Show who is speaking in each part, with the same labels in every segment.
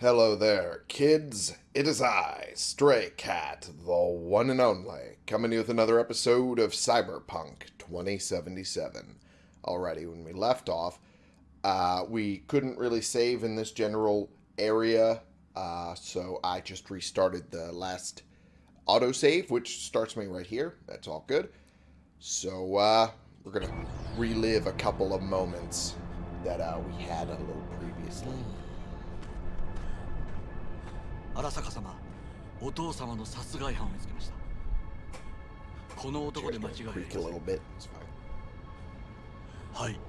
Speaker 1: Hello there, kids. It is I, Stray Cat, the one and only, coming to you with another episode of Cyberpunk 2077. Alrighty, when we left off, uh, we couldn't really save in this general area, uh, so I just restarted the last autosave, which starts me right here. That's all good. So, uh, we're gonna relive a couple of moments that uh, we had a little previously.
Speaker 2: 荒坂様お父様の殺害犯を見つけましたこの男で間違いあり
Speaker 1: Creak a
Speaker 2: ません
Speaker 1: little bit. It's fine.
Speaker 2: はい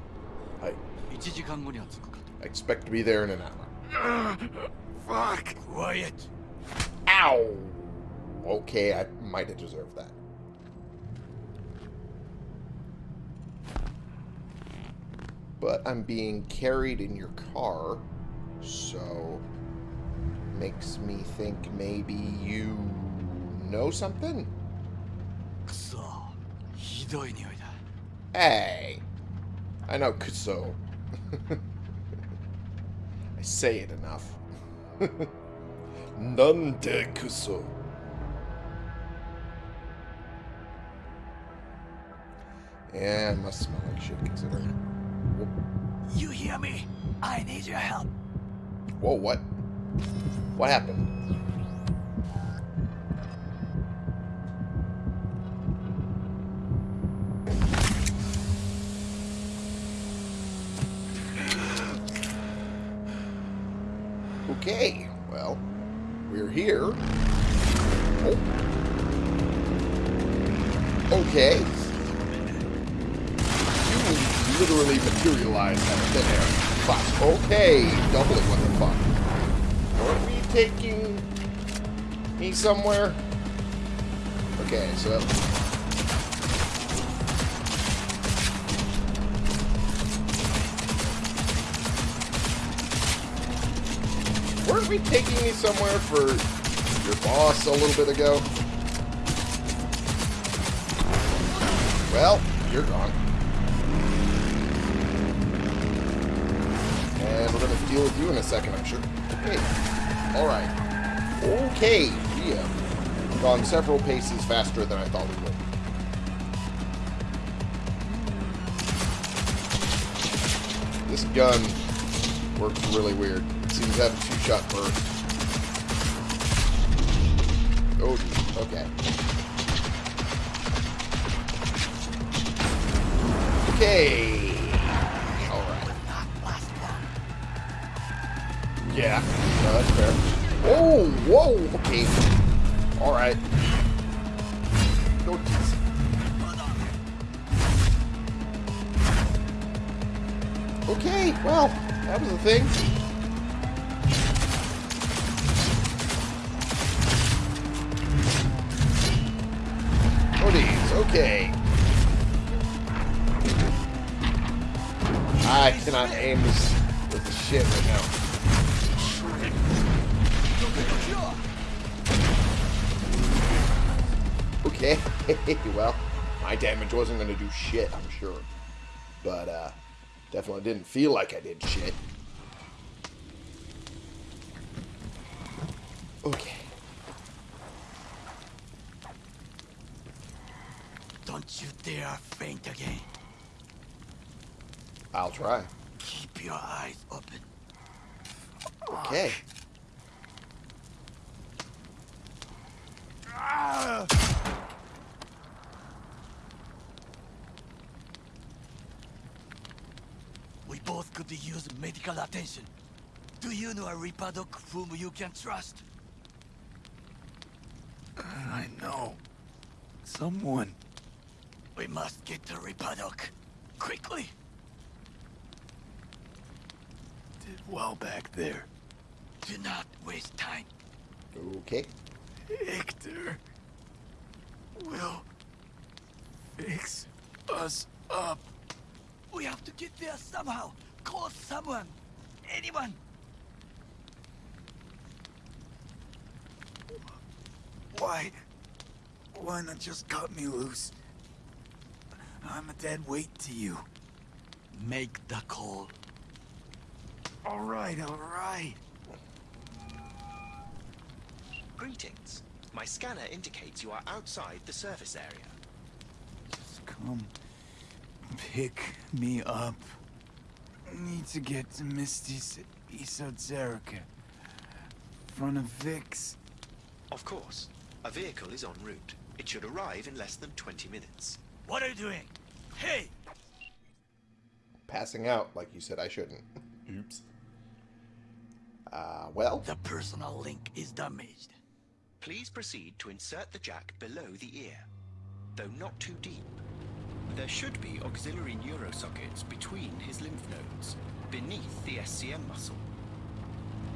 Speaker 1: はい
Speaker 2: 1時間後には着くか
Speaker 1: I expect to be there in an hour.
Speaker 2: と Fuck Quiet
Speaker 1: Ow! Okay, I might have deserved that. But I'm being carried in your car, so Makes me think maybe you know something? Hey! I know Kuso. I say it enough. Nande Kuso. Yeah, must smell like shit considering.
Speaker 2: You hear me? I need your help.
Speaker 1: Whoa, what? What happened? Okay, well, we're here. Oh. Okay. You literally materialized out of thin air. Fuck. Okay, double it, what the fuck? Taking me somewhere? Okay, so... Weren't we taking me somewhere for your boss a little bit ago? Well, you're gone. And we're gonna deal with you in a second, I'm sure. Okay. Alright. Okay, we have gone several paces faster than I thought we would. This gun works really weird. It seems to have a two-shot burst. Oh, okay. Okay. Okay. Alright. Okay, well, that was a thing. Hoodies, okay. I cannot aim this with the shit right now. Okay, well, my damage wasn't going to do shit, I'm sure. But, uh, definitely didn't feel like I did shit. Okay.
Speaker 2: Don't you dare faint again
Speaker 1: I'll try.
Speaker 2: Keep your eyes open
Speaker 1: Okay.
Speaker 2: We both could use medical attention Do you know a Ripper Doc whom you can trust?
Speaker 3: I know. Someone.
Speaker 2: We must get to Ripper Doc Quickly
Speaker 3: did well back there.
Speaker 2: Do not waste time
Speaker 1: Okay.
Speaker 3: Victor will fix us up.
Speaker 2: We have to get there somehow. Call someone. Anyone.
Speaker 3: Why? Why not just cut me loose? I'm a dead weight to you.
Speaker 2: Make the call.
Speaker 3: All right, all right.
Speaker 4: Greetings. My scanner indicates you are outside the service area.
Speaker 3: Just come pick me up. Need to get to Misty's esoterica. Front of Vic's.
Speaker 4: Of course. A vehicle is en route. It should arrive in less than 20 minutes.
Speaker 2: What are you doing? Hey!
Speaker 1: Passing out like you said I shouldn't. Oops. Uh, well,
Speaker 2: The personal link is damaged.
Speaker 4: Please proceed to insert the jack below the ear, though not too deep. There should be auxiliary neurosockets between his lymph nodes, beneath the SCM muscle.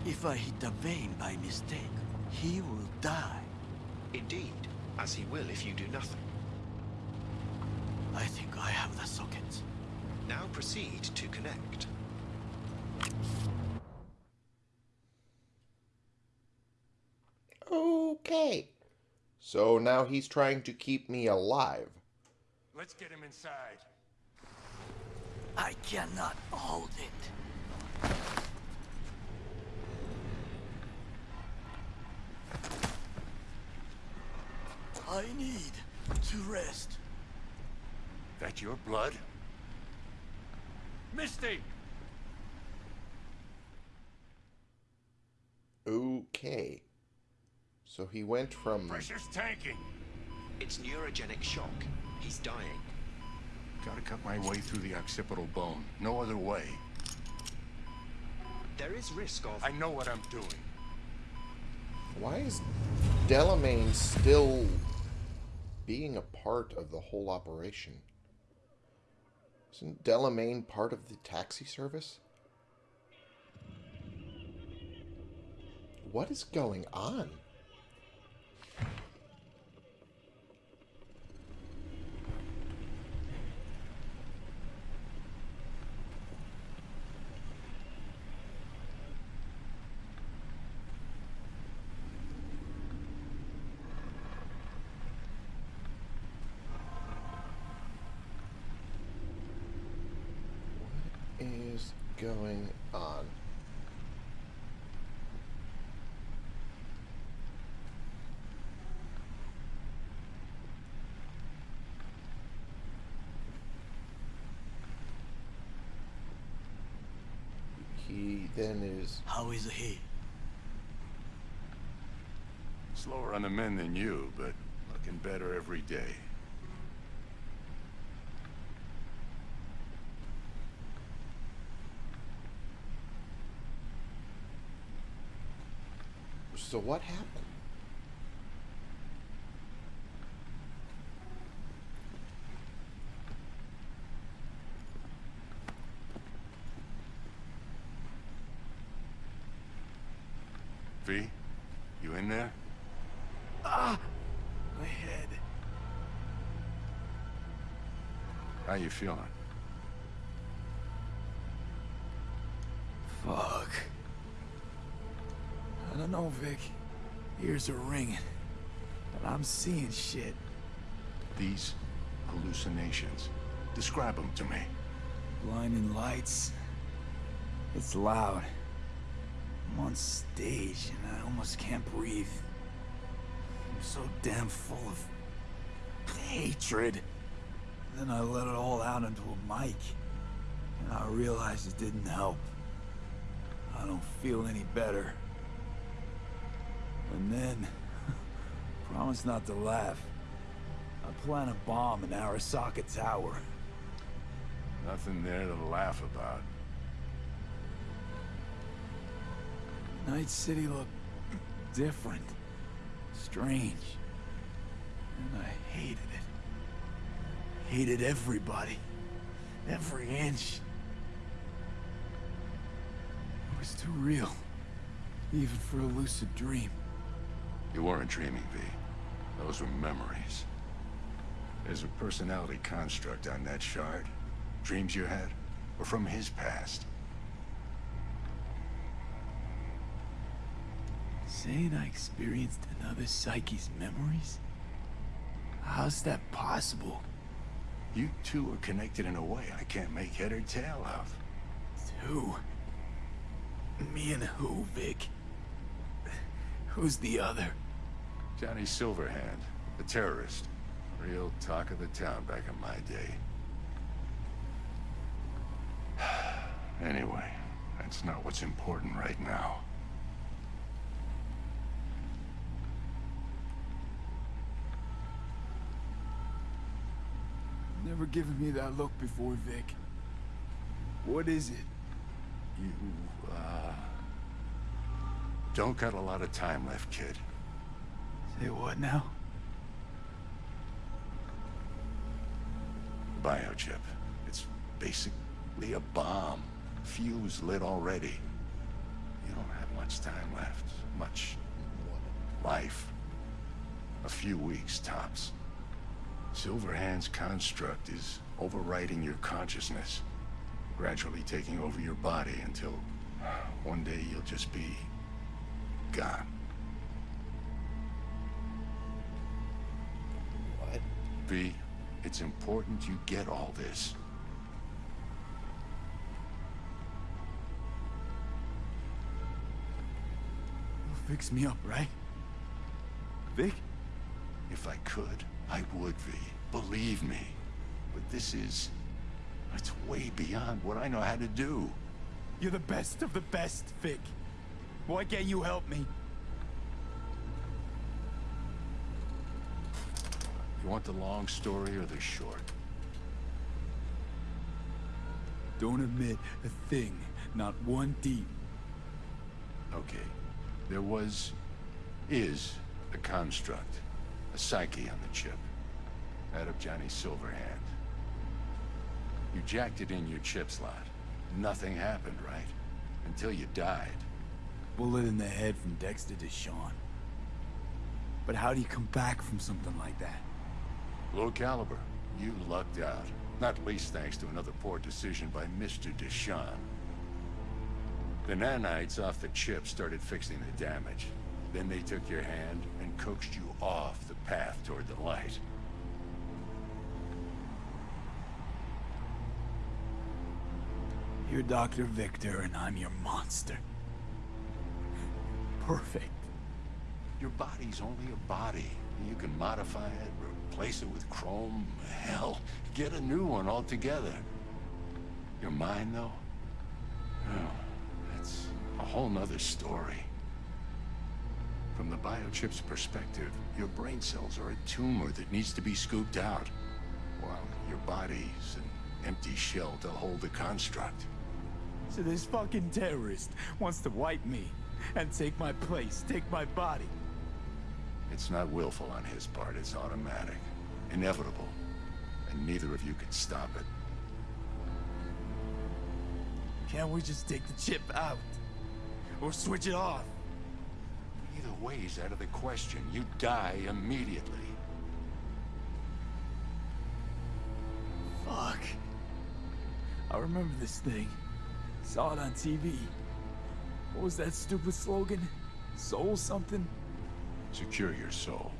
Speaker 2: If I hit the vein by mistake, he will die.
Speaker 4: Indeed, as he will if you do nothing.
Speaker 2: I think I have the sockets.
Speaker 4: Now proceed to connect.
Speaker 1: okay. So now he's trying to keep me alive.
Speaker 5: Let's get him inside.
Speaker 2: I cannot hold it. I need to rest.
Speaker 5: That your blood? Misty!
Speaker 1: Okay. So he went from.
Speaker 5: Pressure's tanking.
Speaker 4: It's neurogenic shock. He's dying.
Speaker 5: Gotta cut my way through the occipital bone. No other way.
Speaker 4: There is risk of...
Speaker 5: I know what I'm doing.
Speaker 1: Why is Delamain still being a part of the whole operation? Isn't Delamain part of the taxi service? What is going on? What is going on? He then is
Speaker 2: How is he?
Speaker 5: Slower on the men than you, but looking better every day.
Speaker 1: So what happened?
Speaker 5: V, you in there?
Speaker 3: Ah! My head.
Speaker 5: How you feeling?
Speaker 3: Fuck. I don't know, Vic. Ears are ringing. But I'm seeing shit.
Speaker 5: These hallucinations. Describe them to me.
Speaker 3: Blinding lights. It's loud. I'm on stage and I almost can't breathe. I'm so damn full of hatred. Then I let it all out into a mic. And I realized it didn't help. I don't feel any better. And then, promise not to laugh. I plant a bomb in Arasaka Tower.
Speaker 5: Nothing there to laugh about.
Speaker 3: Night City looked different. Strange. And I hated it. Hated everybody. Every inch. It was too real. Even for a lucid dream.
Speaker 5: You weren't dreaming, V. Those were memories. There's a personality construct on that shard. Dreams you had were from his past.
Speaker 3: Saying I experienced another psyche's memories? How's that possible?
Speaker 5: You two are connected in a way I can't make head or tail of.
Speaker 3: Who? Me and who, Vic? Who's the other?
Speaker 5: Johnny Silverhand, the terrorist. Real talk of the town back in my day. anyway, that's not what's important right now.
Speaker 3: Never given me that look before, Vic. What is it?
Speaker 5: You, uh... Don't got a lot of time left, kid.
Speaker 3: Say what now?
Speaker 5: Biochip. It's basically a bomb. Fuse lit already. You don't have much time left. Much... life. A few weeks, tops. Silverhand's construct is overriding your consciousness. Gradually taking over your body until... one day you'll just be... gone.
Speaker 1: What?
Speaker 5: V, it's important you get all this.
Speaker 3: You'll fix me up, right? Vic?
Speaker 5: If I could, I would, V. Believe me. But this is... It's way beyond what I know how to do.
Speaker 3: You're the best of the best, Vic. Why can't you help me?
Speaker 5: You want the long story or the short?
Speaker 3: Don't admit a thing, not one deep.
Speaker 5: Okay. There was... is a construct. A psyche on the chip. That of Johnny Silverhand. You jacked it in your chip slot. Nothing happened, right? Until you died.
Speaker 3: Bullet in the head from Dexter DeShawn. But how do you come back from something like that?
Speaker 5: Low caliber. You lucked out. Not least thanks to another poor decision by Mr. Deshawn. The nanites off the chip started fixing the damage. Then they took your hand and coaxed you off the path toward the light.
Speaker 3: You're Dr. Victor and I'm your monster. Perfect.
Speaker 5: Your body's only a body. You can modify it, replace it with chrome, hell, get a new one altogether. Your mind, though? Oh, that's a whole nother story. From the biochip's perspective, your brain cells are a tumor that needs to be scooped out, while your body's an empty shell to hold the construct.
Speaker 3: So this fucking terrorist wants to wipe me and take my place, take my body.
Speaker 5: It's not willful on his part, it's automatic. Inevitable. And neither of you can stop it.
Speaker 3: Can't we just take the chip out? Or switch it off?
Speaker 5: Either way's out of the question. You die immediately.
Speaker 3: Fuck. I remember this thing. Saw it on TV. What was that stupid slogan? Soul something?
Speaker 5: Secure your soul.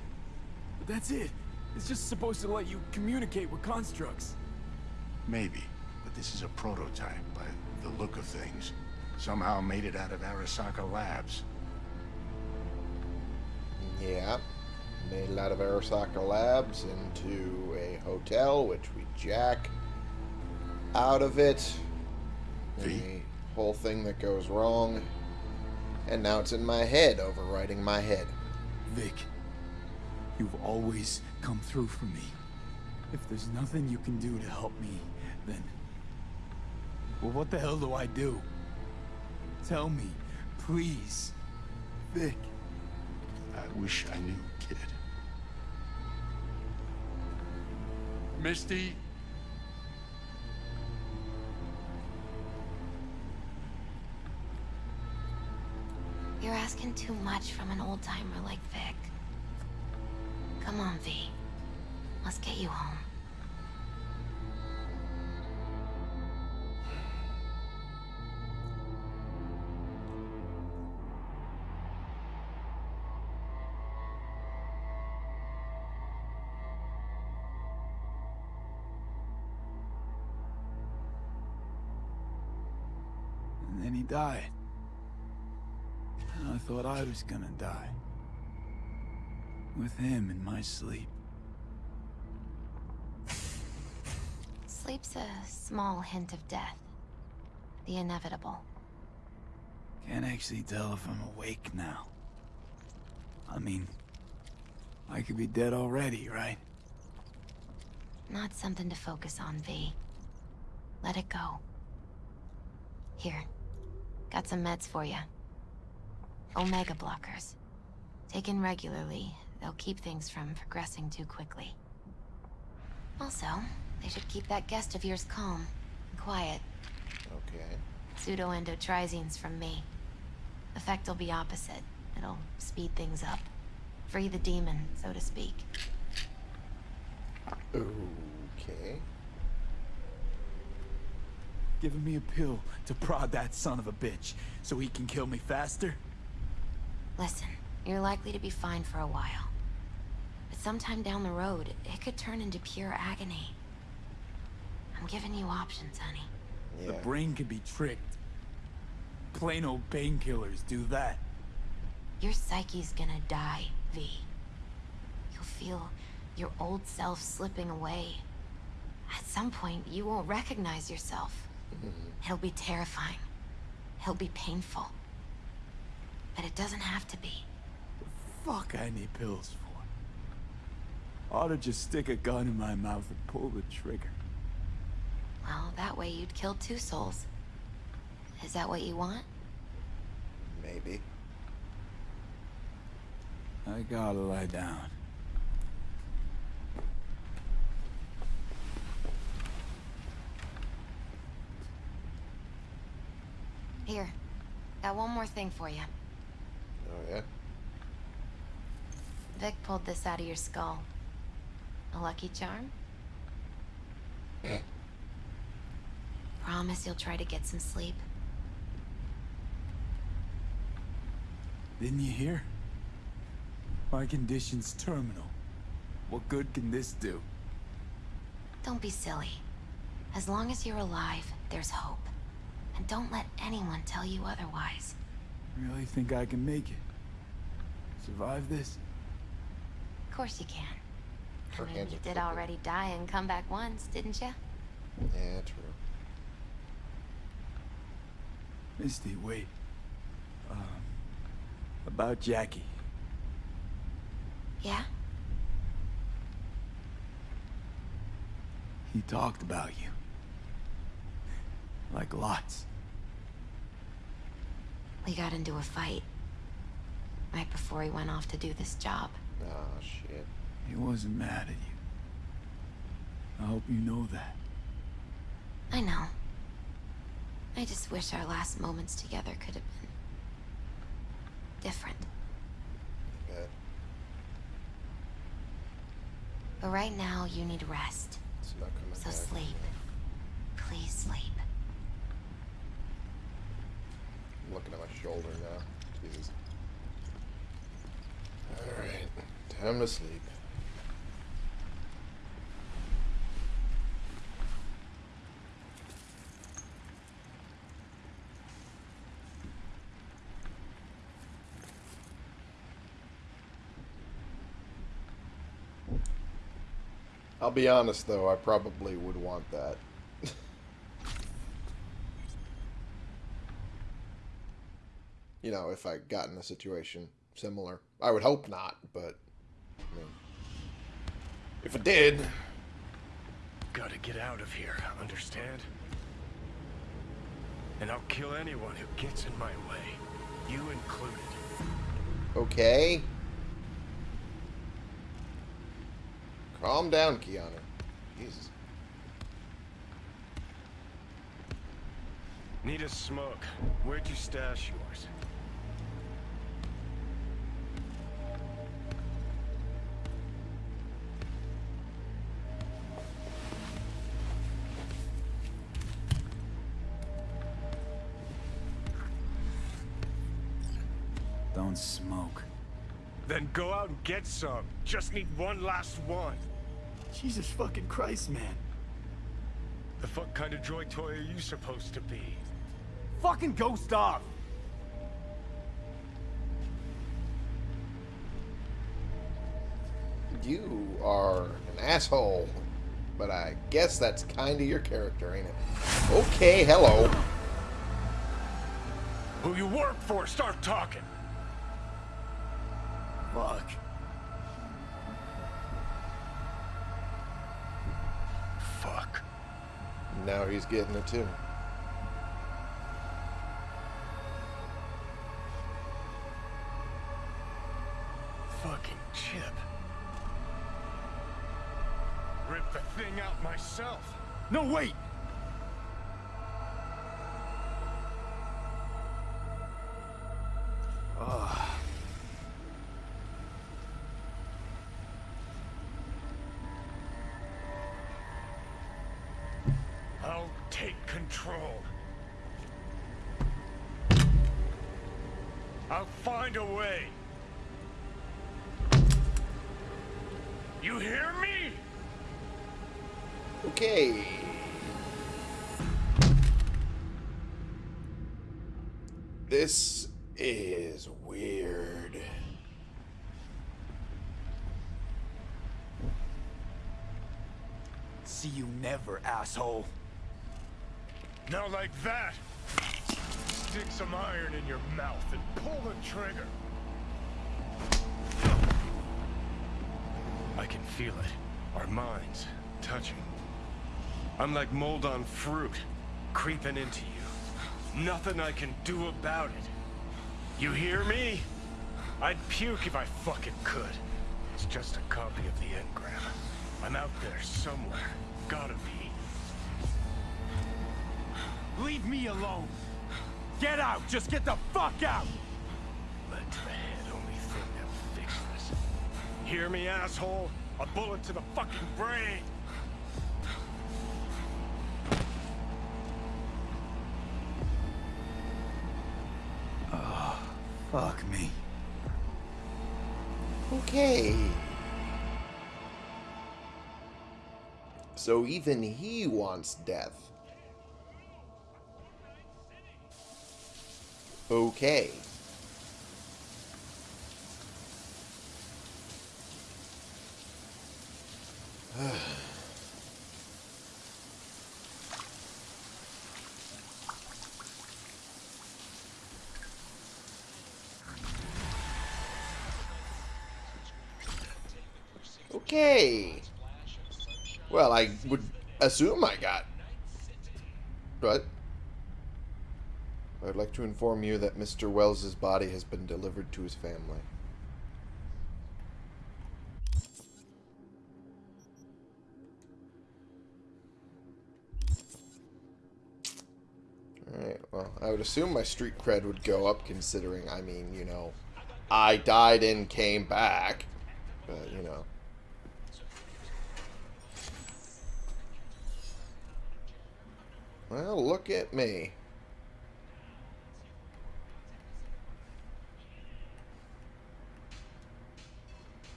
Speaker 3: But that's it. It's just supposed to let you communicate with constructs.
Speaker 5: Maybe. But this is a prototype by the look of things. Somehow made it out of Arasaka Labs.
Speaker 1: Yeah. Made it out of Arasaka Labs into a hotel, which we jack out of it. The whole thing that goes wrong. And now it's in my head, overriding my head.
Speaker 3: Vic, you've always come through for me. If there's nothing you can do to help me, then... Well, what the hell do I do? Tell me, please. Vic.
Speaker 5: I wish I knew, kid. Misty?
Speaker 6: You're asking too much from an old-timer like Vic. Come on, V. Let's get you home.
Speaker 3: Died. And I thought I was gonna die. with him in my sleep.
Speaker 6: Sleep's a small hint of death. The inevitable.
Speaker 3: Can't actually tell if I'm awake now. I mean, I could be dead already, right?
Speaker 6: Not something to focus on, V. Let it go. Here. Got some meds for you. Omega blockers. Taken regularly, they'll keep things from progressing too quickly. Also, they should keep that guest of yours calm and quiet.
Speaker 1: Okay.
Speaker 6: Pseudoendotrizines from me. Effect will be opposite. It'll speed things up. Free the demon, so to speak.
Speaker 1: Okay.
Speaker 3: Giving me a pill to prod that son of a bitch so he can kill me faster?
Speaker 6: Listen, you're likely to be fine for a while. But sometime down the road, it could turn into pure agony. I'm giving you options, honey.
Speaker 1: Yeah.
Speaker 3: The brain can be tricked. Plain old painkillers do that.
Speaker 6: Your psyche's gonna die, V. You'll feel your old self slipping away. At some point, you won't recognize yourself. It'll be terrifying. It'll be painful. But it doesn't have to be.
Speaker 3: The Fuck I need pills for. Ought to just stick a gun in my mouth and pull the trigger.
Speaker 6: Well, that way you'd kill two souls. Is that what you want?
Speaker 1: Maybe.
Speaker 3: I gotta lie down.
Speaker 6: Here. Got one more thing for you.
Speaker 1: Oh, yeah?
Speaker 6: Vic pulled this out of your skull. A lucky charm? Promise you'll try to get some sleep.
Speaker 3: Didn't you hear? My condition's terminal. What good can this do?
Speaker 6: Don't be silly. As long as you're alive, there's hope. And don't let anyone tell you otherwise.
Speaker 3: Really think I can make it? Survive this?
Speaker 6: Of course you can.
Speaker 1: Her
Speaker 6: I mean,
Speaker 1: hands
Speaker 6: you did
Speaker 1: crooked.
Speaker 6: already die and come back once, didn't you?
Speaker 1: Yeah, true.
Speaker 3: Misty, wait. Um, about Jackie.
Speaker 6: Yeah?
Speaker 3: He talked about you. Like lots.
Speaker 6: We got into a fight. Right before he went off to do this job.
Speaker 1: Oh, shit.
Speaker 3: He wasn't mad at you. I hope you know that.
Speaker 6: I know. I just wish our last moments together could have been... different.
Speaker 1: Bad.
Speaker 6: But right now, you need rest.
Speaker 1: It's not coming
Speaker 6: So
Speaker 1: back.
Speaker 6: sleep. Please sleep.
Speaker 1: Looking at my shoulder now. Jesus. Alright. Time to sleep. I'll be honest though, I probably would want that. You know, if I got in a situation similar. I would hope not, but I mean, if it did,
Speaker 7: Gotta get out of here, understand? And I'll kill anyone who gets in my way, you included.
Speaker 1: okay. Calm down, Keanu. Jesus.
Speaker 7: Need a smoke. Where'd you stash yours? Go out and get some. Just need one last one.
Speaker 3: Jesus fucking Christ, man.
Speaker 7: The fuck kind of droid toy are you supposed to be?
Speaker 3: Fucking ghost off!
Speaker 1: You are an asshole. But I guess that's kind of your character, ain't it? Okay, hello.
Speaker 7: Who you work for, start talking.
Speaker 3: Fuck.
Speaker 7: Fuck.
Speaker 1: Now he's getting it too.
Speaker 7: Fucking chip. Rip the thing out myself.
Speaker 3: No, wait!
Speaker 7: Find a way. You hear me?
Speaker 1: Okay. This is weird.
Speaker 3: See you never, asshole.
Speaker 7: Now like that. Stick some iron in your mouth and pull the trigger. I can feel it. Our minds touching. I'm like mold on fruit, creeping into you. Nothing I can do about it. You hear me? I'd puke if I fucking could. It's just a copy of the engram. I'm out there somewhere. Gotta be.
Speaker 3: Leave me alone. Get out! Just get the fuck out!
Speaker 7: Lead to the head, only thing that'll fix this. Hear me, asshole? A bullet to the fucking brain!
Speaker 3: Ah, fuck me.
Speaker 1: Okay. So even he wants death. Okay. Okay. Well, I would assume I got. But I'd like to inform you that Mr. Wells's body has been delivered to his family. Alright, well, I would assume my street cred would go up considering, I mean, you know, I died and came back. But, you know. Well, look at me.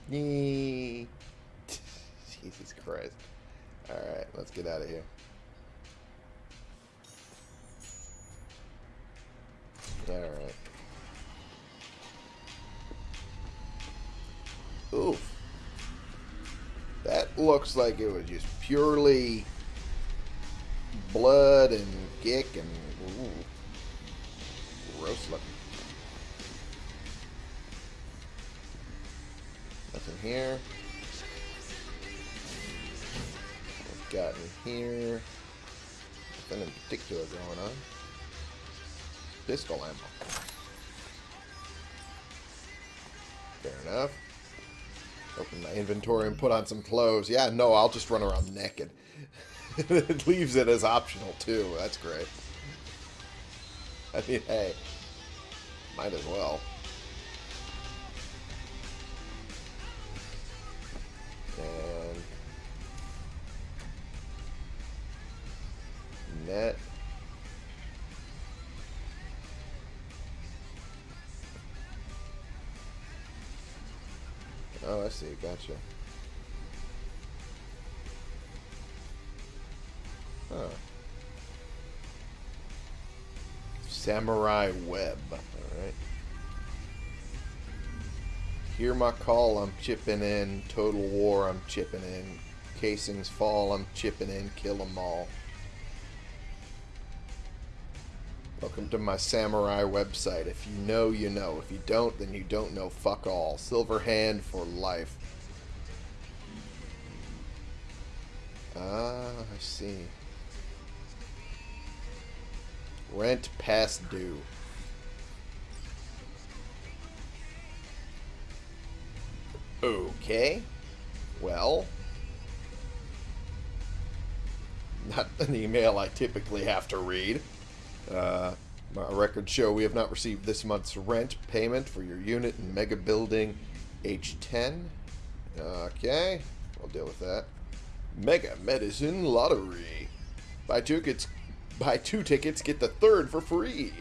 Speaker 1: Jesus Christ. Alright, let's get out of here. Alright. Oof. That looks like it was just purely blood and gick and ooh, Here. What's got in here? Nothing in particular going on. Pistol ammo. Fair enough. Open my inventory and put on some clothes. Yeah, no, I'll just run around naked. it leaves it as optional too. That's great. I mean, hey, might as well. Gotcha. Huh. Samurai web. Alright. Hear my call, I'm chipping in. Total war, I'm chipping in. Casings fall, I'm chipping in. Kill 'em all. Welcome to my samurai website. If you know, you know. If you don't, then you don't know. Fuck all. Silver hand for life. See. Rent past due. Okay. Well. Not an email I typically have to read. Uh, my records show we have not received this month's rent payment for your unit in Mega Building H10. Okay. I'll deal with that. Mega Medicine Lottery. Buy two tickets, buy two tickets, get the third for free.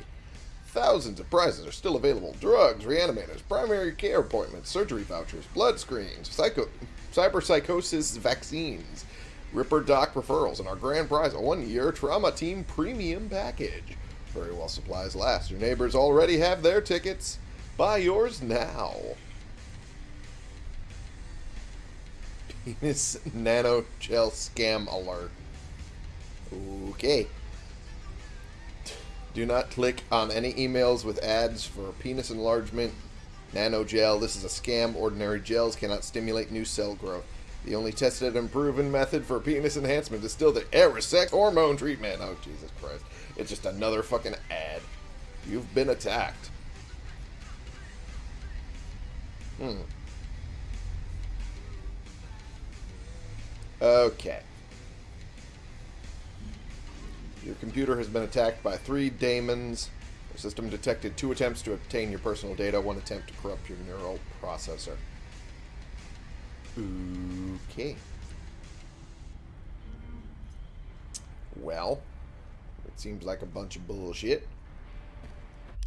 Speaker 1: Thousands of prizes are still available. Drugs, reanimators, primary care appointments, surgery vouchers, blood screens, psycho, cyberpsychosis vaccines, Ripper Doc referrals, and our grand prize, a one-year Trauma Team Premium Package. Very well supplies last. Your neighbors already have their tickets. Buy yours now. Penis nano gel scam alert. Okay. Do not click on any emails with ads for penis enlargement, nano gel. This is a scam. Ordinary gels cannot stimulate new cell growth. The only tested and proven method for penis enhancement is still the Arisex hormone treatment. Oh, Jesus Christ. It's just another fucking ad. You've been attacked. Hmm. Okay. Your computer has been attacked by three daemons. The system detected two attempts to obtain your personal data, one attempt to corrupt your neural processor. Okay. Well, it seems like a bunch of bullshit.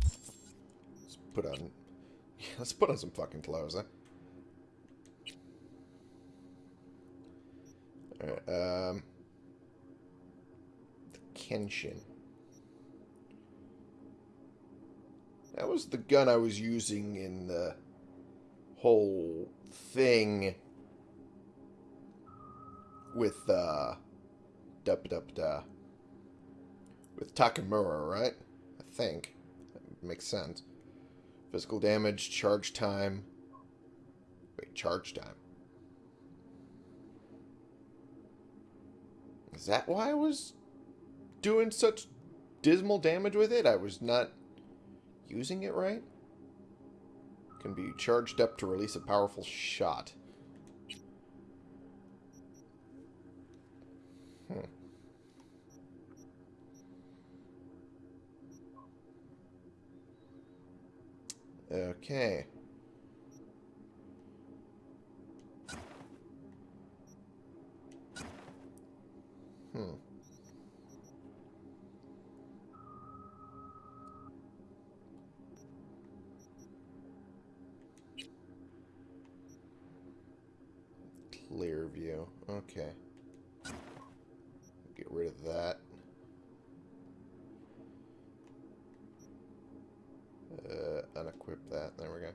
Speaker 1: Let's put on... Let's put on some fucking clothes, huh? Alright, um... The Kenshin. That was the gun I was using in the whole thing with, uh... Dup dup da. With Takemura, right? I think. That makes sense. Physical damage, charge time. Wait, charge time. Is that why I was doing such dismal damage with it? I was not using it right? Can be charged up to release a powerful shot. Hmm. Okay. Clear view. Okay. Get rid of that. Uh, unequip that. There we go.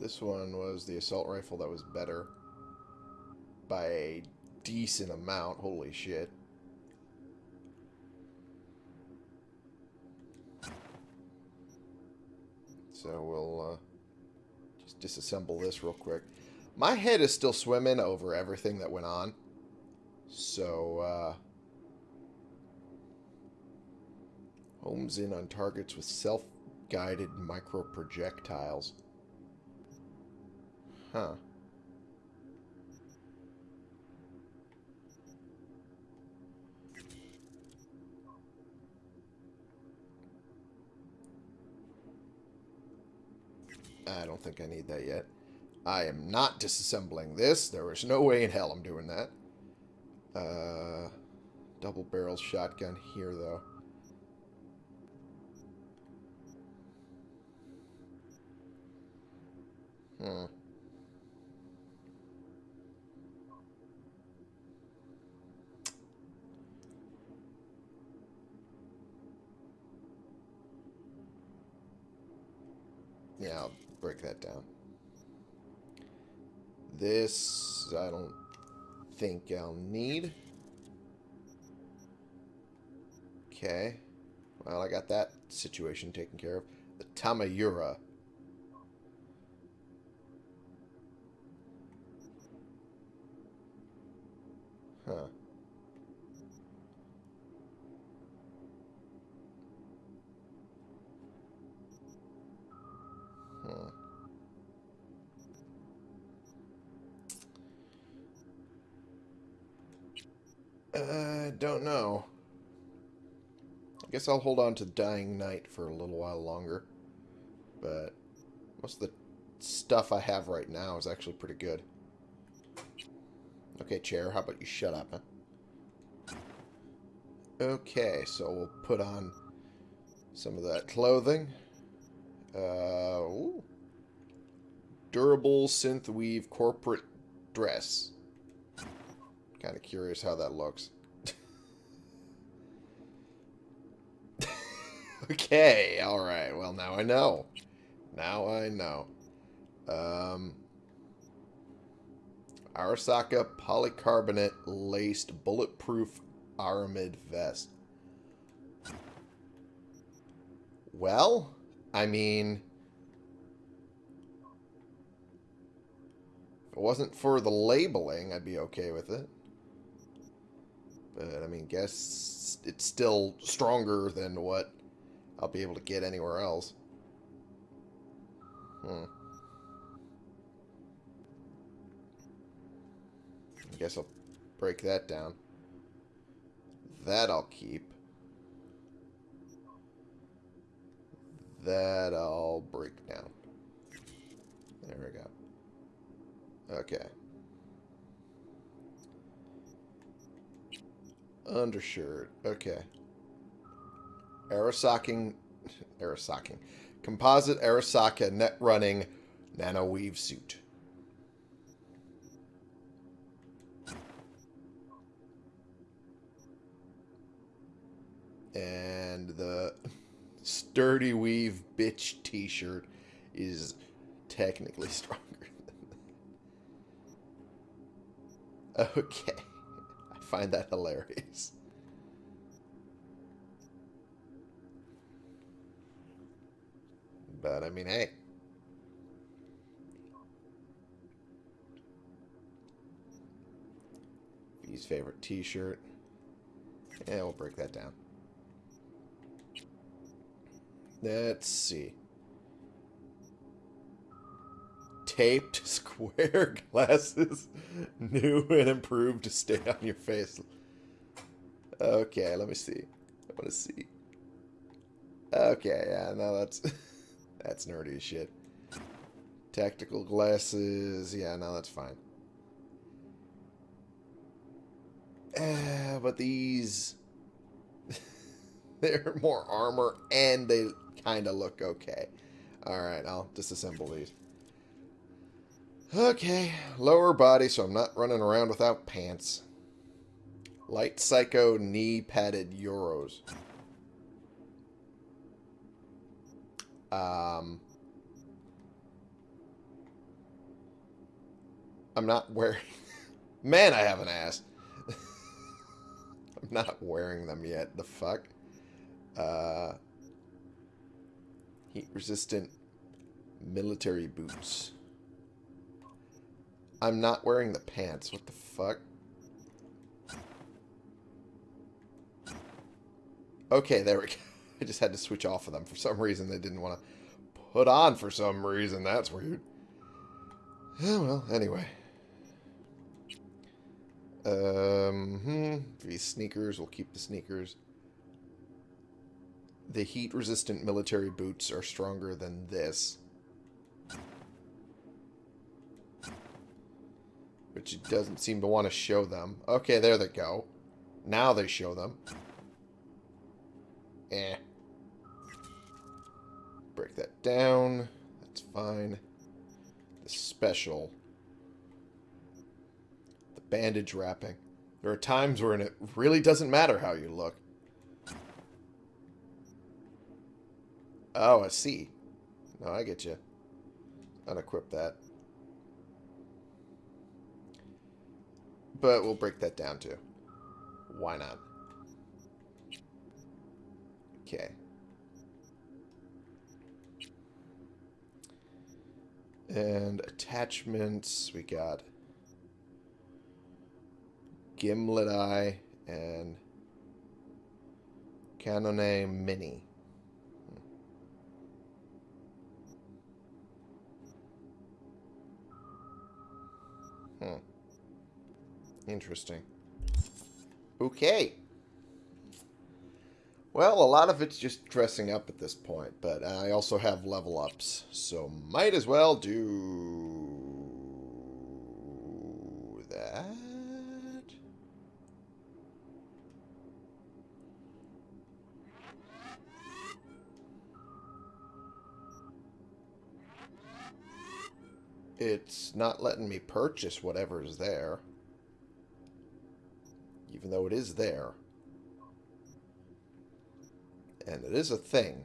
Speaker 1: This one was the assault rifle that was better by a decent amount. Holy shit. So we'll uh, just disassemble this real quick. My head is still swimming over everything that went on. So, uh... Homes in on targets with self-guided micro-projectiles. Huh. I don't think I need that yet. I am not disassembling this. There is no way in hell I'm doing that. Uh, double barrel shotgun here, though. Hmm. Yeah, I'll break that down. This, I don't think I'll need. Okay. Well, I got that situation taken care of. The Tamayura. Huh. Hmm. Uh, don't know. I guess I'll hold on to Dying Night for a little while longer. But most of the stuff I have right now is actually pretty good. Okay, chair, how about you shut up, huh? Okay, so we'll put on some of that clothing. Uh, ooh. Durable synth weave corporate dress. Kind of curious how that looks. okay, alright. Well, now I know. Now I know. Um, Arasaka polycarbonate laced bulletproof aramid vest. Well, I mean, if it wasn't for the labeling, I'd be okay with it. But, I mean, guess it's still stronger than what I'll be able to get anywhere else. Hmm. I guess I'll break that down. That I'll keep. That I'll break down. There we go. Okay. Undershirt. Okay. Arasaka, Arasaka, Composite Arasaka net running nano weave suit. And the sturdy weave bitch t-shirt is technically stronger than that. Okay. I find that hilarious. But I mean, hey. His favorite t-shirt. Yeah, we'll break that down. Let's see. Taped square glasses. New and improved to stay on your face. Okay, let me see. I want to see. Okay, yeah, no, that's... That's nerdy as shit. Tactical glasses. Yeah, no, that's fine. Uh, but these... they're more armor, and they kind of look okay. Alright, I'll disassemble these. Okay, lower body, so I'm not running around without pants. Light Psycho knee padded Euros. Um, I'm not wearing... Man, I have an ass. I'm not wearing them yet. The fuck? Uh, Heat-resistant military boots. I'm not wearing the pants. What the fuck? Okay, there we go. I just had to switch off of them. For some reason, they didn't want to put on for some reason. That's weird. Oh, well, anyway. Um, hmm, these sneakers, we'll keep the sneakers. The heat-resistant military boots are stronger than this. Which doesn't seem to want to show them. Okay, there they go. Now they show them. Eh break that down. That's fine. The special. The bandage wrapping. There are times when it really doesn't matter how you look. Oh, I see. No, I get you. unequip that. But we'll break that down too. Why not? Okay. And attachments, we got Gimlet Eye and Kanone Mini. Hmm. Interesting. Okay. Well, a lot of it's just dressing up at this point, but I also have level ups, so might as well do that. It's not letting me purchase whatever is there. Even though it is there and it is a thing.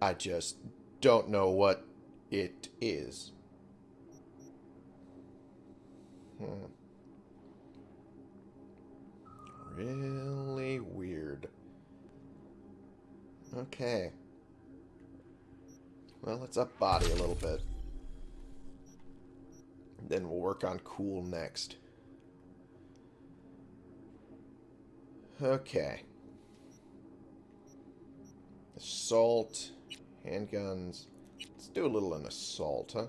Speaker 1: I just don't know what it is. Hmm. Really weird. Okay. Well, let's up body a little bit. Then we'll work on cool next. Okay. Assault. Handguns. Let's do a little an assault, huh?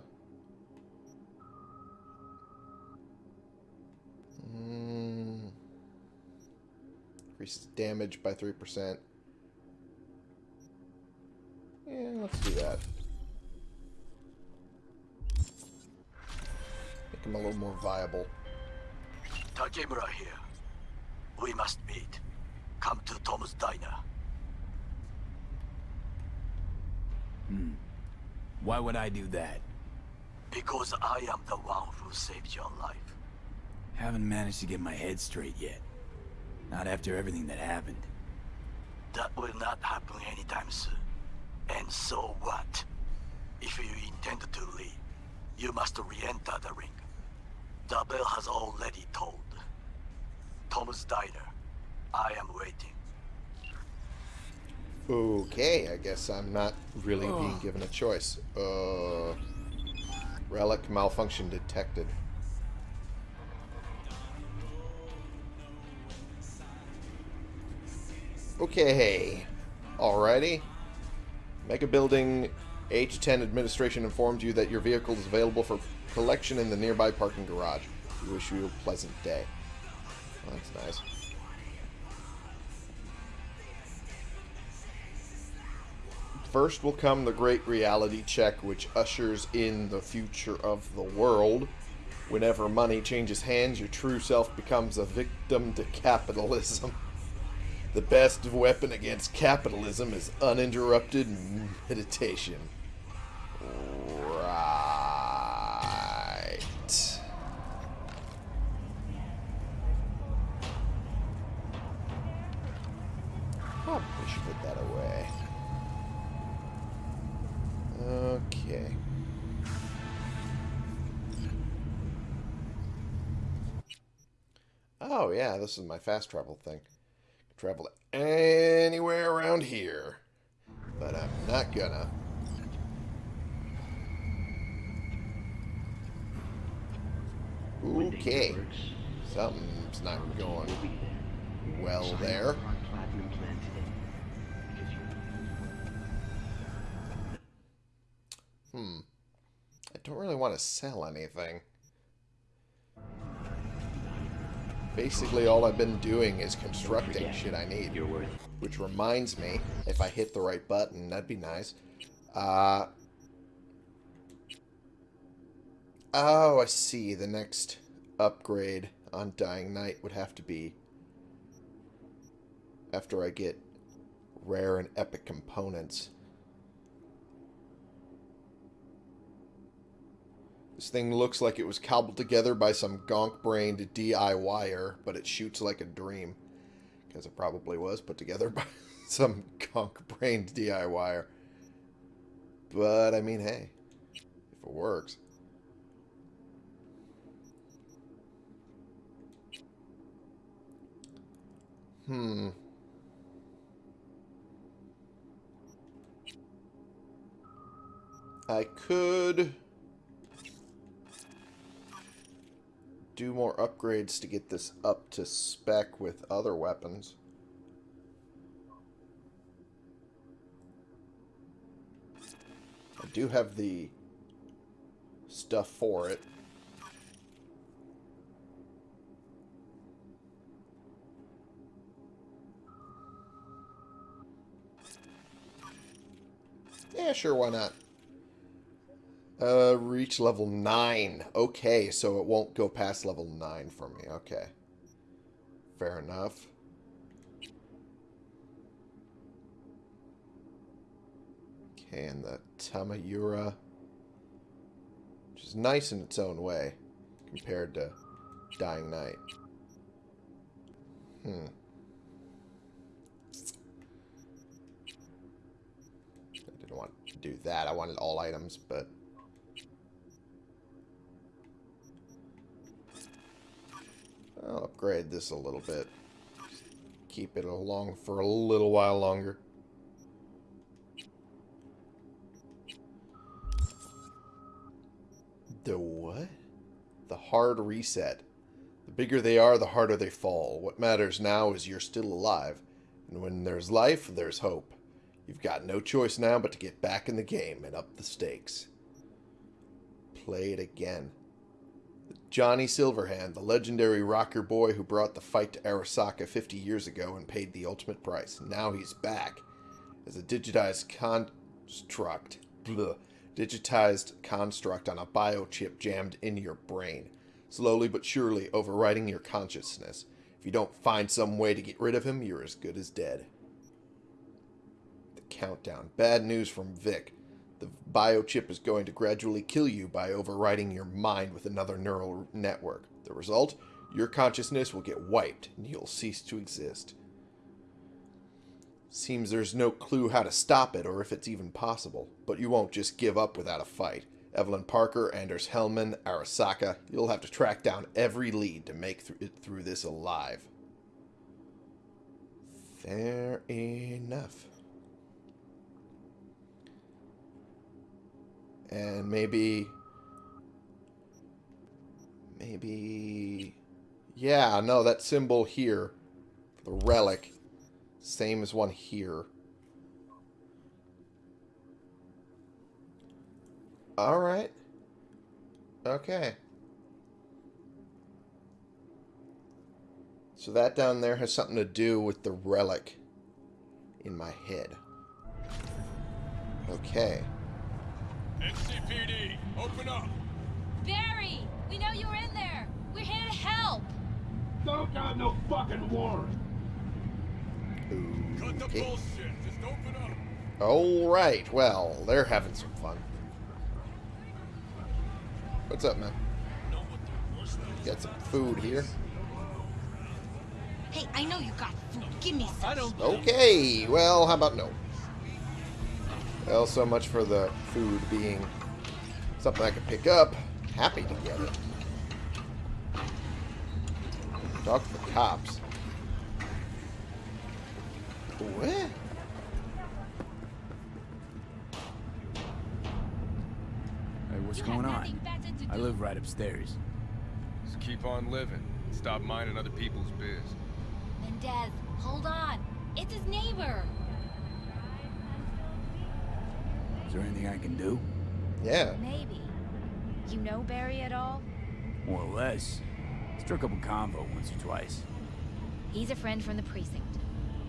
Speaker 1: Mm. Increases damage by 3%. Yeah, let's do that. Make him a little more viable.
Speaker 2: Takemura here. We must meet. Come to Tom's Diner.
Speaker 3: Hmm. Why would I do that?
Speaker 2: Because I am the one who saved your life.
Speaker 3: Haven't managed to get my head straight yet. Not after everything that happened.
Speaker 2: That will not happen anytime soon. And so what? If you intend to leave, you must re-enter the ring. The bell has already tolled. Tom's Diner. I am waiting.
Speaker 1: Okay, I guess I'm not really being given a choice. Uh, relic malfunction detected. Okay. Alrighty. Mega Building H10 administration informed you that your vehicle is available for collection in the nearby parking garage. We wish you a pleasant day. Well, that's nice. First will come the great reality check, which ushers in the future of the world. Whenever money changes hands, your true self becomes a victim to capitalism. The best weapon against capitalism is uninterrupted meditation. This is my fast travel thing. Travel anywhere around here. But I'm not gonna. Okay. Something's not going well there. Hmm. I don't really want to sell anything. Basically, all I've been doing is constructing shit I need. Which reminds me, if I hit the right button, that'd be nice. Uh... Oh, I see. The next upgrade on Dying Night would have to be after I get rare and epic components. This thing looks like it was cobbled together by some gonk-brained DIYer, but it shoots like a dream. Because it probably was put together by some gonk-brained DIYer. But, I mean, hey. If it works. Hmm. I could do more upgrades to get this up to spec with other weapons. I do have the stuff for it. Yeah, sure, why not? Uh, reach level 9. Okay, so it won't go past level 9 for me. Okay. Fair enough. Okay, and the Tamayura. Which is nice in its own way. Compared to Dying Night. Hmm. I didn't want to do that. I wanted all items, but... I'll upgrade this a little bit. Keep it along for a little while longer. The what? The hard reset. The bigger they are, the harder they fall. What matters now is you're still alive. And when there's life, there's hope. You've got no choice now but to get back in the game and up the stakes. Play it again. Johnny Silverhand, the legendary rocker boy who brought the fight to Arasaka 50 years ago and paid the ultimate price. Now he's back as a digitized construct. Bleh, digitized construct on a biochip jammed into your brain, slowly but surely overriding your consciousness. If you don't find some way to get rid of him, you're as good as dead. The countdown. Bad news from Vic. The biochip is going to gradually kill you by overriding your mind with another neural network. The result? Your consciousness will get wiped and you'll cease to exist. Seems there's no clue how to stop it or if it's even possible. But you won't just give up without a fight. Evelyn Parker, Anders Hellman, Arasaka, you'll have to track down every lead to make th it through this alive. Fair enough. And maybe... Maybe... Yeah, no, that symbol here, the relic, same as one here. Alright. Okay. So that down there has something to do with the relic in my head. Okay.
Speaker 8: NCPD, open up!
Speaker 9: Barry! We know you're in there! We're here to help!
Speaker 8: Don't got no fucking warrant! Cut the
Speaker 1: Okay.
Speaker 8: bullshit, just open up!
Speaker 1: Alright, well, they're having some fun. What's up, man? Got some food here.
Speaker 9: Hey, I know you got food. Give me some. I don't.
Speaker 1: Okay, well, how about no? Well, so much for the food being something I could pick up. Happy to get it. Talk to the cops. What?
Speaker 3: Hey, what's going on? I live right upstairs.
Speaker 7: Just keep on living. Stop minding other people's biz.
Speaker 9: Mendez, hold on. It's his neighbor.
Speaker 3: Is there anything I can do?
Speaker 1: Yeah.
Speaker 9: Maybe. You know Barry at all?
Speaker 3: More or less. Struck up a convo once or twice.
Speaker 10: He's a friend from the precinct.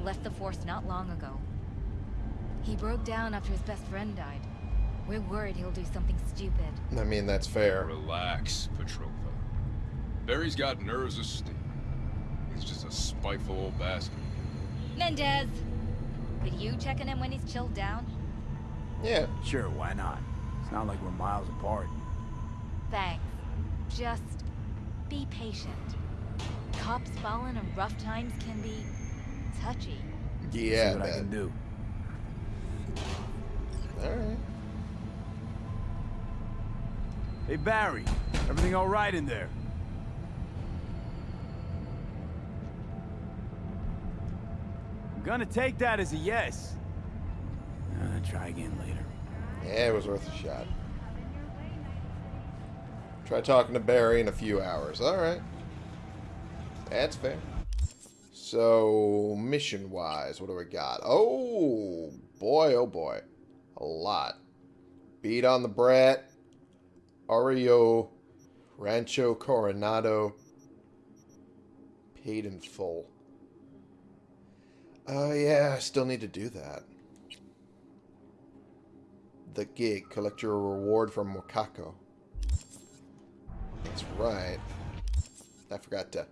Speaker 10: Left the force not long ago. He broke down after his best friend died. We're worried he'll do something stupid.
Speaker 1: I mean, that's fair.
Speaker 7: Relax, Petrova. Barry's got nerves of steel. He's just a spiteful old bastard.
Speaker 10: Mendez! Could you check on him when he's chilled down?
Speaker 1: Yeah.
Speaker 3: Sure, why not? It's not like we're miles apart.
Speaker 10: Thanks. Just be patient. Cops falling in rough times can be touchy.
Speaker 1: Yeah,
Speaker 3: See what I
Speaker 1: man.
Speaker 3: can do.
Speaker 1: Alright.
Speaker 3: Hey, Barry. Everything all right in there? I'm gonna take that as a yes. Try again later.
Speaker 1: Yeah, it was worth a shot. Try talking to Barry in a few hours. Alright. That's fair. So, mission-wise, what do we got? Oh, boy, oh boy. A lot. Beat on the Brat. Ario. Rancho Coronado. Paid in full. Oh, yeah, I still need to do that. The gig. Collect your reward from Wakako. That's right. I forgot to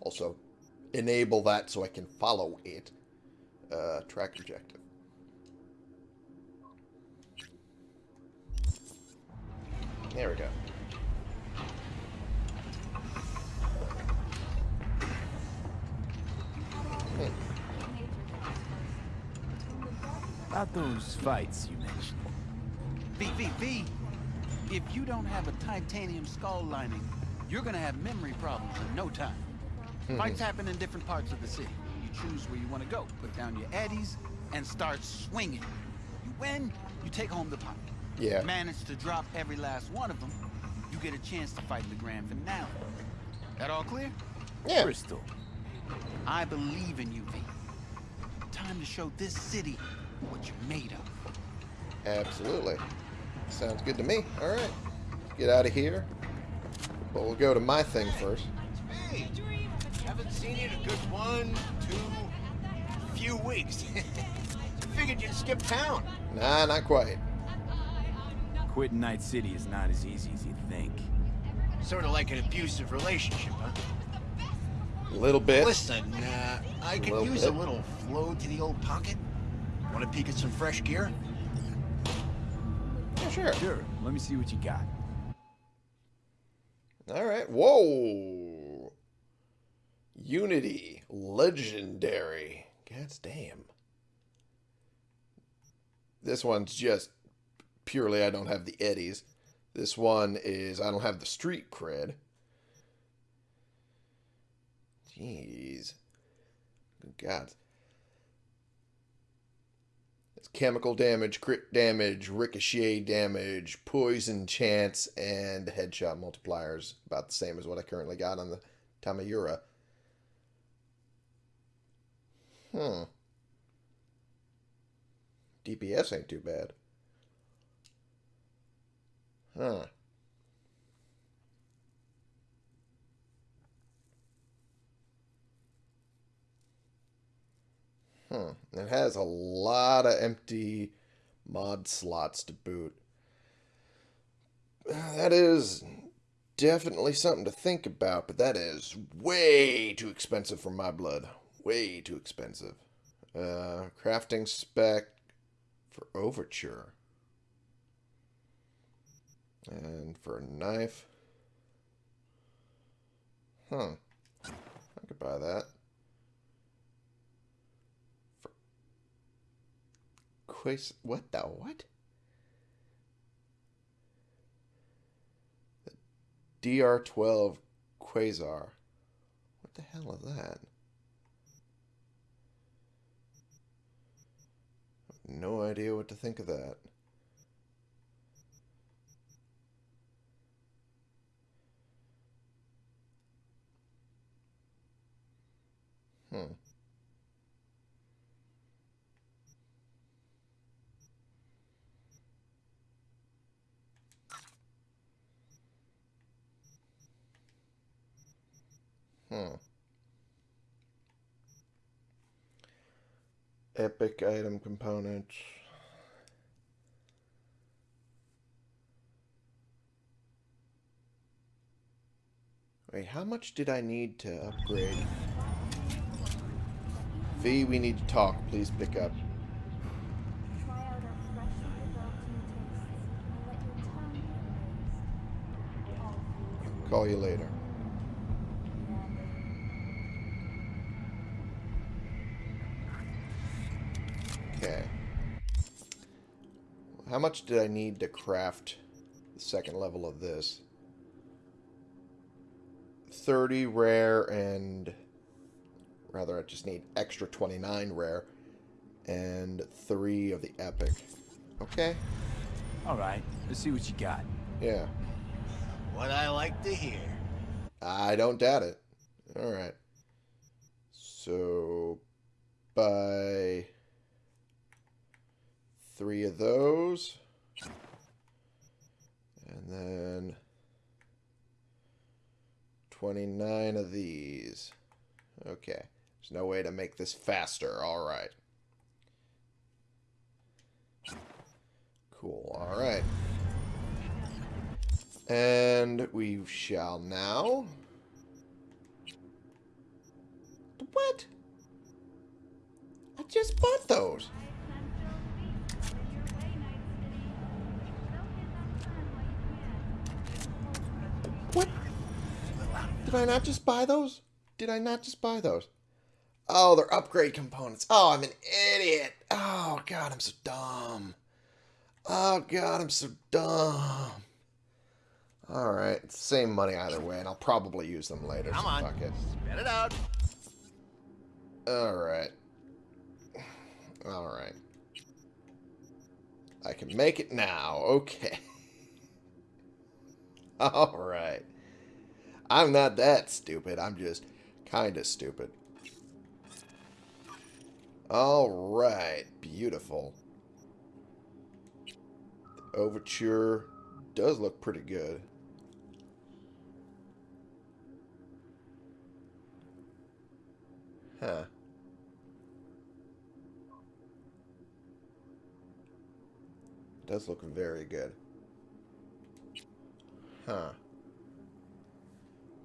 Speaker 1: also enable that so I can follow it. Uh, track objective. There we go.
Speaker 3: About those fights you mentioned.
Speaker 11: V, V, V. If you don't have a titanium skull lining, you're gonna have memory problems in no time. Hmm. Fights happen in different parts of the city. You choose where you want to go, put down your eddies, and start swinging. You win, you take home the pot.
Speaker 1: Yeah.
Speaker 11: Manage to drop every last one of them, you get a chance to fight the grand finale. That all clear?
Speaker 1: Yeah.
Speaker 3: Bristol.
Speaker 11: I believe in you, V. Time to show this city what you're made of.
Speaker 1: Absolutely. Sounds good to me. Alright. Get out of here. But we'll go to my thing first.
Speaker 12: Hey, haven't seen you in a good one, two, few weeks. Figured you'd skip town.
Speaker 1: Nah, not quite.
Speaker 3: Quitting Night City is not as easy as you think.
Speaker 12: Sort of like an abusive relationship, huh?
Speaker 1: A little bit.
Speaker 12: Listen, uh, I could
Speaker 1: Little
Speaker 12: use a little flow to the old pocket. Want to peek at some fresh gear?
Speaker 1: Yeah, sure.
Speaker 3: Sure, let me see what you got.
Speaker 1: Alright. Whoa. Unity. Legendary. God damn. This one's just purely I don't have the eddies. This one is I don't have the street cred. Jeez. Good God. Chemical damage, crit damage, ricochet damage, poison chance, and headshot multipliers. About the same as what I currently got on the Tamayura. Hmm. DPS ain't too bad. Huh. Hmm. It has a lot of empty mod slots to boot. That is definitely something to think about, but that is way too expensive for my blood. Way too expensive. Uh, crafting spec for Overture. And for a knife. Huh. I could buy that. What the what? The DR12 Quasar. What the hell is that? No idea what to think of that. Hmm. Hmm. Epic item components. Wait, how much did I need to upgrade? V, we need to talk. Please pick up. Call you later. Okay. How much did I need to craft the second level of this. 30 rare and... Rather, I just need extra 29 rare and 3 of the epic. Okay.
Speaker 3: Alright, let's see what you got.
Speaker 1: Yeah.
Speaker 12: What I like to hear.
Speaker 1: I don't doubt it. Alright. So, buy three of those. And then 29 of these. Okay. There's no way to make this faster. All right. Cool. All right. And we shall now... What? I just bought those. Did I not just buy those? Did I not just buy those? Oh, they're upgrade components. Oh, I'm an idiot. Oh, God, I'm so dumb. Oh, God, I'm so dumb. Alright, same money either way, and I'll probably use them later.
Speaker 12: Come
Speaker 1: so
Speaker 12: on.
Speaker 1: Fuck it.
Speaker 12: Spit it out.
Speaker 1: Alright. Alright. I can make it now. Okay. Alright. I'm not that stupid. I'm just kind of stupid. Alright. Beautiful. The overture does look pretty good. Huh. Does look very good. Huh.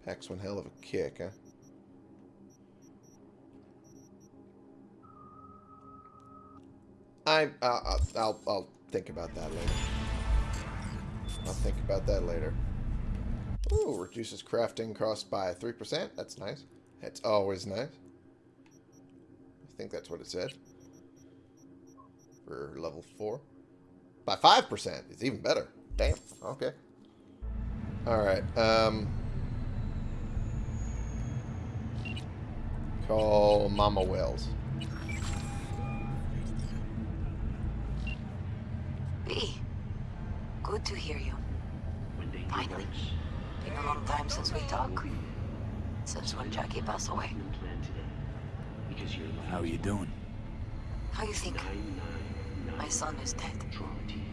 Speaker 1: Packs one hell of a kick, huh? I, uh, I'll, I'll think about that later. I'll think about that later. Ooh, reduces crafting cost by 3%. That's nice. That's always nice. I think that's what it said. For level 4. By 5%. It's even better. Damn. Okay. Alright. Um, call Mama Wells.
Speaker 13: V. Good to hear you. Finally. Been a long time since we talked. Since when Jackie passed away.
Speaker 3: How are you doing?
Speaker 13: How you think? My son is dead.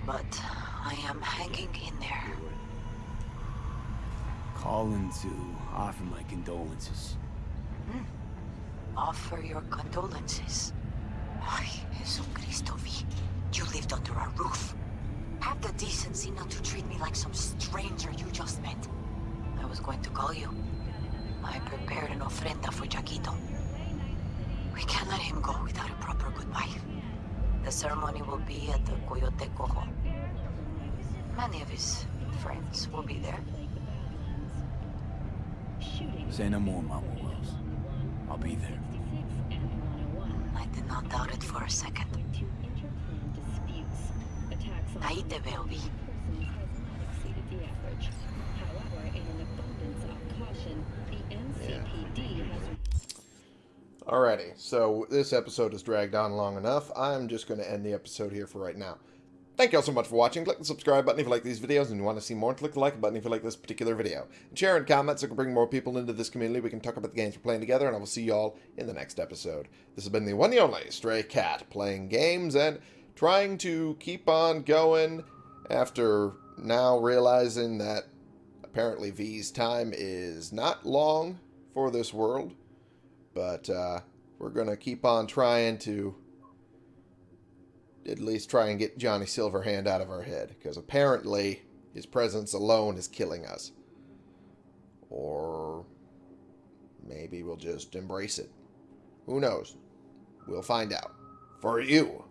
Speaker 13: But I am hanging in there.
Speaker 3: Calling to offer my condolences.
Speaker 13: Hmm. Offer your condolences. Ay, Jesucristo V. You lived under our roof. Have the decency not to treat me like some stranger you just met. I was going to call you. I prepared an ofrenda for Jaquito. We can't let him go without a proper goodbye. The ceremony will be at the Coyote Cojo. Many of his friends will be there.
Speaker 3: Say no more, Mama Wells. I'll be there.
Speaker 13: I did not doubt it for a second. Ahí te veo, Vi.
Speaker 1: Alrighty, so this episode has dragged on long enough. I'm just going to end the episode here for right now. Thank you all so much for watching. Click the subscribe button if you like these videos and you want to see more. Click the like button if you like this particular video. And share and comment so we can bring more people into this community. We can talk about the games we're playing together, and I will see you all in the next episode. This has been the one and only Stray Cat, playing games and trying to keep on going after now realizing that apparently V's time is not long for this world. But uh, we're going to keep on trying to at least try and get Johnny Silverhand out of our head. Because apparently his presence alone is killing us. Or maybe we'll just embrace it. Who knows? We'll find out. For you.